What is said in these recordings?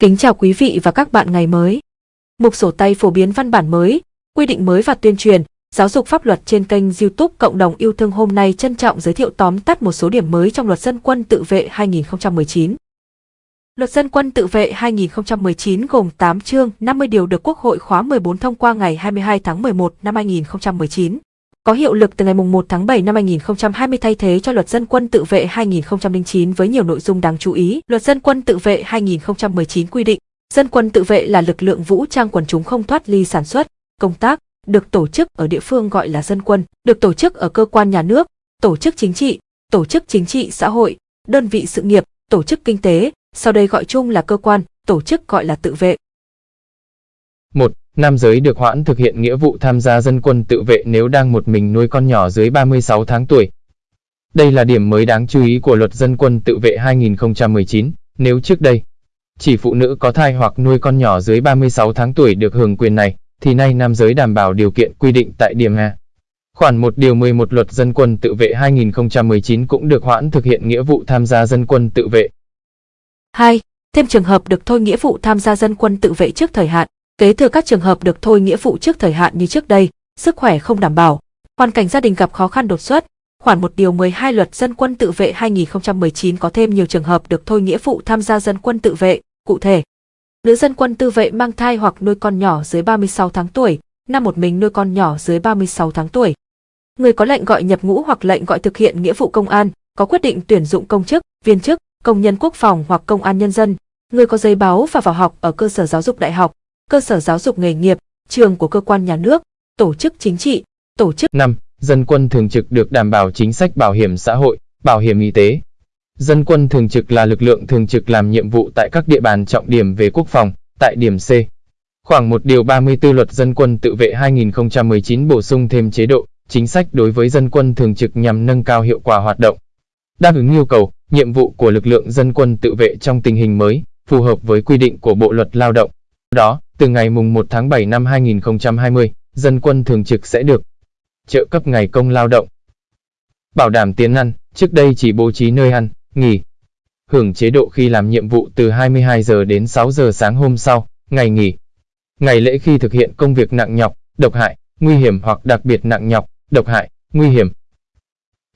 Kính chào quý vị và các bạn ngày mới. Mục sổ tay phổ biến văn bản mới, quy định mới và tuyên truyền, giáo dục pháp luật trên kênh YouTube Cộng đồng yêu thương hôm nay trân trọng giới thiệu tóm tắt một số điểm mới trong Luật Dân quân tự vệ 2019. Luật Dân quân tự vệ 2019 gồm 8 chương 50 điều được Quốc hội khóa 14 thông qua ngày 22 tháng 11 năm 2019 có hiệu lực từ ngày 1 tháng 7 năm 2020 thay thế cho Luật Dân quân tự vệ 2009 với nhiều nội dung đáng chú ý. Luật Dân quân tự vệ 2019 quy định, dân quân tự vệ là lực lượng vũ trang quần chúng không thoát ly sản xuất, công tác, được tổ chức ở địa phương gọi là dân quân, được tổ chức ở cơ quan nhà nước, tổ chức chính trị, tổ chức chính trị xã hội, đơn vị sự nghiệp, tổ chức kinh tế, sau đây gọi chung là cơ quan, tổ chức gọi là tự vệ. 1 nam giới được hoãn thực hiện nghĩa vụ tham gia dân quân tự vệ nếu đang một mình nuôi con nhỏ dưới 36 tháng tuổi. Đây là điểm mới đáng chú ý của luật dân quân tự vệ 2019, nếu trước đây, chỉ phụ nữ có thai hoặc nuôi con nhỏ dưới 36 tháng tuổi được hưởng quyền này, thì nay nam giới đảm bảo điều kiện quy định tại điểm A. Khoản 1 điều 11 luật dân quân tự vệ 2019 cũng được hoãn thực hiện nghĩa vụ tham gia dân quân tự vệ. 2. Thêm trường hợp được thôi nghĩa vụ tham gia dân quân tự vệ trước thời hạn. Kế thừa các trường hợp được thôi nghĩa vụ trước thời hạn như trước đây, sức khỏe không đảm bảo, hoàn cảnh gia đình gặp khó khăn đột xuất, khoản 1 điều 12 luật dân quân tự vệ 2019 có thêm nhiều trường hợp được thôi nghĩa vụ tham gia dân quân tự vệ, cụ thể. Nữ dân quân tự vệ mang thai hoặc nuôi con nhỏ dưới 36 tháng tuổi, nam một mình nuôi con nhỏ dưới 36 tháng tuổi. Người có lệnh gọi nhập ngũ hoặc lệnh gọi thực hiện nghĩa vụ công an, có quyết định tuyển dụng công chức, viên chức, công nhân quốc phòng hoặc công an nhân dân, người có giấy báo và vào học ở cơ sở giáo dục đại học, cơ sở giáo dục nghề nghiệp, trường của cơ quan nhà nước, tổ chức chính trị, tổ chức 5. Dân quân thường trực được đảm bảo chính sách bảo hiểm xã hội, bảo hiểm y tế. Dân quân thường trực là lực lượng thường trực làm nhiệm vụ tại các địa bàn trọng điểm về quốc phòng, tại điểm C. Khoảng 1 điều 34 luật dân quân tự vệ 2019 bổ sung thêm chế độ, chính sách đối với dân quân thường trực nhằm nâng cao hiệu quả hoạt động. Đáp ứng yêu cầu, nhiệm vụ của lực lượng dân quân tự vệ trong tình hình mới, phù hợp với quy định của Bộ Luật Lao động. Đó, từ ngày mùng 1 tháng 7 năm 2020, dân quân thường trực sẽ được trợ cấp ngày công lao động. Bảo đảm tiến ăn, trước đây chỉ bố trí nơi ăn, nghỉ. Hưởng chế độ khi làm nhiệm vụ từ 22 giờ đến 6 giờ sáng hôm sau, ngày nghỉ. Ngày lễ khi thực hiện công việc nặng nhọc, độc hại, nguy hiểm hoặc đặc biệt nặng nhọc, độc hại, nguy hiểm.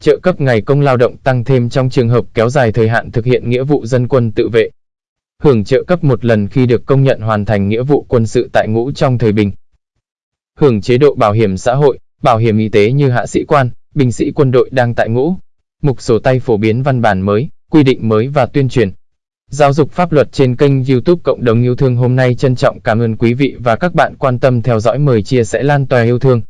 Trợ cấp ngày công lao động tăng thêm trong trường hợp kéo dài thời hạn thực hiện nghĩa vụ dân quân tự vệ hưởng trợ cấp một lần khi được công nhận hoàn thành nghĩa vụ quân sự tại ngũ trong thời bình. Hưởng chế độ bảo hiểm xã hội, bảo hiểm y tế như hạ sĩ quan, binh sĩ quân đội đang tại ngũ. Mục sổ tay phổ biến văn bản mới, quy định mới và tuyên truyền. Giáo dục pháp luật trên kênh YouTube Cộng đồng yêu thương hôm nay trân trọng cảm ơn quý vị và các bạn quan tâm theo dõi mời chia sẻ lan tỏa yêu thương.